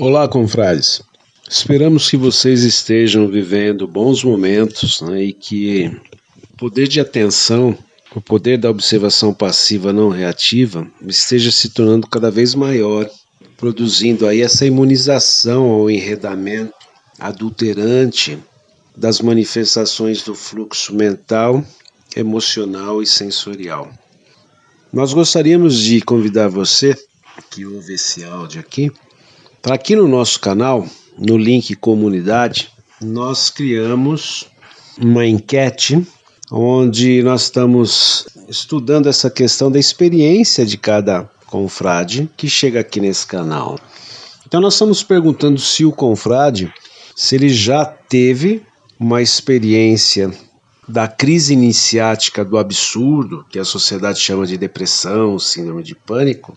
Olá, confrades. Esperamos que vocês estejam vivendo bons momentos né, e que o poder de atenção, o poder da observação passiva não reativa esteja se tornando cada vez maior, produzindo aí essa imunização ao enredamento adulterante das manifestações do fluxo mental, emocional e sensorial. Nós gostaríamos de convidar você que ouve esse áudio aqui para aqui no nosso canal, no link comunidade, nós criamos uma enquete onde nós estamos estudando essa questão da experiência de cada confrade que chega aqui nesse canal. Então nós estamos perguntando se o confrade, se ele já teve uma experiência da crise iniciática do absurdo, que a sociedade chama de depressão, síndrome de pânico,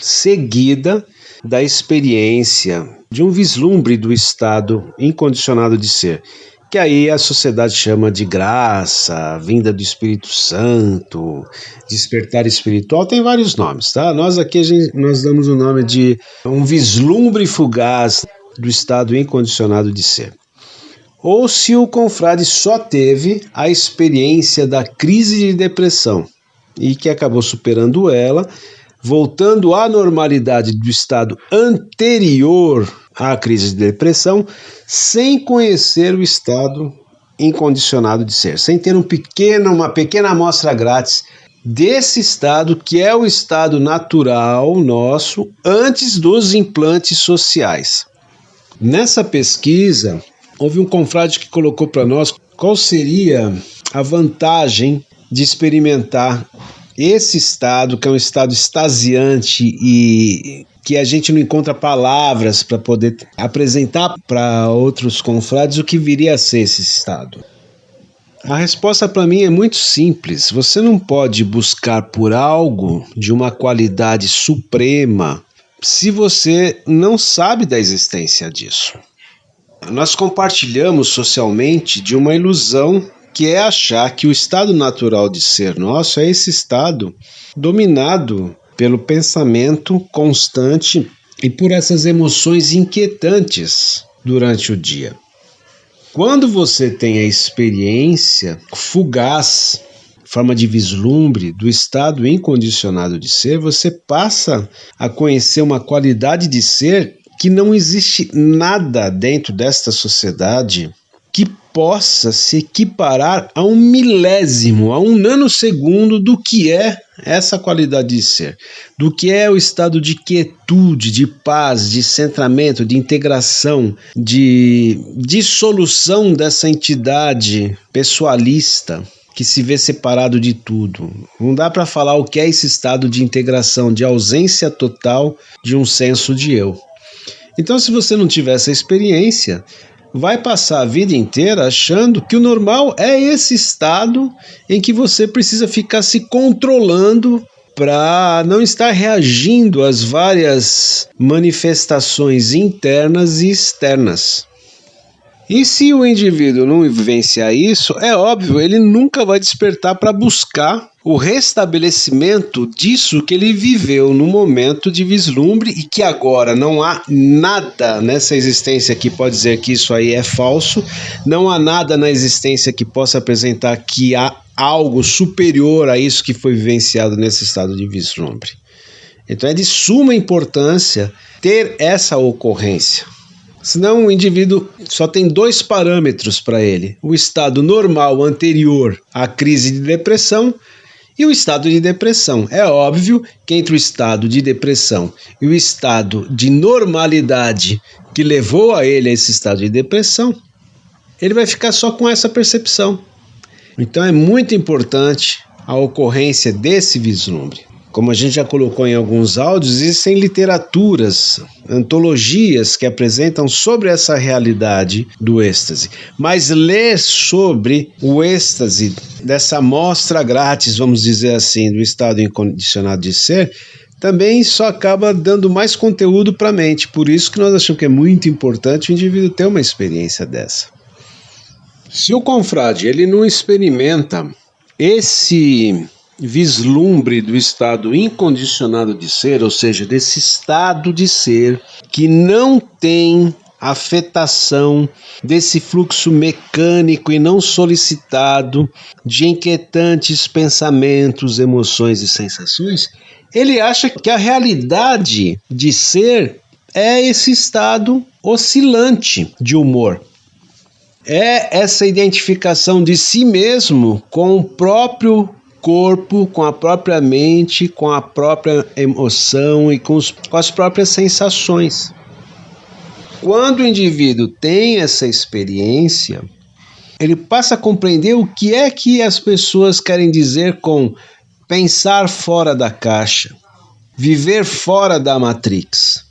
seguida da experiência, de um vislumbre do estado incondicionado de ser, que aí a sociedade chama de graça, vinda do Espírito Santo, despertar espiritual, tem vários nomes, tá? Nós aqui gente, nós damos o nome de um vislumbre fugaz do estado incondicionado de ser. Ou se o confrade só teve a experiência da crise de depressão e que acabou superando ela voltando à normalidade do estado anterior à crise de depressão, sem conhecer o estado incondicionado de ser, sem ter um pequeno, uma pequena amostra grátis desse estado que é o estado natural nosso antes dos implantes sociais. Nessa pesquisa, houve um confrade que colocou para nós qual seria a vantagem de experimentar esse estado, que é um estado extasiante e que a gente não encontra palavras para poder apresentar para outros confrades o que viria a ser esse estado. A resposta para mim é muito simples. Você não pode buscar por algo de uma qualidade suprema se você não sabe da existência disso. Nós compartilhamos socialmente de uma ilusão que é achar que o estado natural de ser nosso é esse estado dominado pelo pensamento constante e por essas emoções inquietantes durante o dia. Quando você tem a experiência fugaz, forma de vislumbre do estado incondicionado de ser, você passa a conhecer uma qualidade de ser que não existe nada dentro desta sociedade que possa se equiparar a um milésimo, a um nanosegundo do que é essa qualidade de ser, do que é o estado de quietude, de paz, de centramento, de integração, de dissolução dessa entidade pessoalista que se vê separado de tudo. Não dá para falar o que é esse estado de integração, de ausência total de um senso de eu. Então, se você não tiver essa experiência, vai passar a vida inteira achando que o normal é esse estado em que você precisa ficar se controlando para não estar reagindo às várias manifestações internas e externas. E se o indivíduo não vivenciar isso, é óbvio, ele nunca vai despertar para buscar o restabelecimento disso que ele viveu no momento de vislumbre e que agora não há nada nessa existência que pode dizer que isso aí é falso, não há nada na existência que possa apresentar que há algo superior a isso que foi vivenciado nesse estado de vislumbre. Então é de suma importância ter essa ocorrência. Senão o indivíduo só tem dois parâmetros para ele: o estado normal anterior à crise de depressão e o estado de depressão. É óbvio que entre o estado de depressão e o estado de normalidade que levou a ele a esse estado de depressão, ele vai ficar só com essa percepção. Então é muito importante a ocorrência desse vislumbre. Como a gente já colocou em alguns áudios, existem literaturas, antologias que apresentam sobre essa realidade do êxtase. Mas ler sobre o êxtase, dessa amostra grátis, vamos dizer assim, do estado incondicionado de ser, também só acaba dando mais conteúdo para a mente. Por isso que nós achamos que é muito importante o indivíduo ter uma experiência dessa. Se o confrade ele não experimenta esse vislumbre do estado incondicionado de ser, ou seja, desse estado de ser que não tem afetação desse fluxo mecânico e não solicitado de inquietantes pensamentos, emoções e sensações, ele acha que a realidade de ser é esse estado oscilante de humor. É essa identificação de si mesmo com o próprio corpo, com a própria mente, com a própria emoção e com, os, com as próprias sensações. Quando o indivíduo tem essa experiência, ele passa a compreender o que é que as pessoas querem dizer com pensar fora da caixa, viver fora da matrix.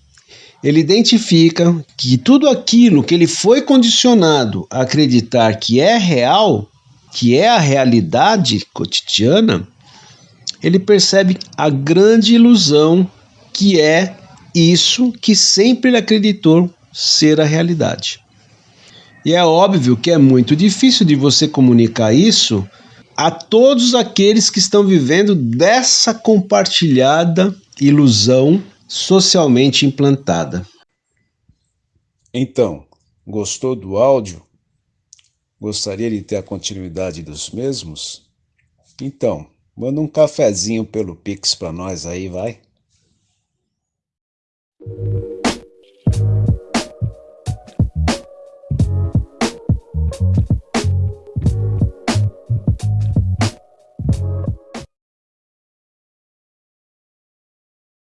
Ele identifica que tudo aquilo que ele foi condicionado a acreditar que é real, que é a realidade cotidiana, ele percebe a grande ilusão que é isso que sempre ele acreditou ser a realidade. E é óbvio que é muito difícil de você comunicar isso a todos aqueles que estão vivendo dessa compartilhada ilusão socialmente implantada. Então, gostou do áudio? Gostaria de ter a continuidade dos mesmos? Então, manda um cafezinho pelo Pix para nós aí, vai.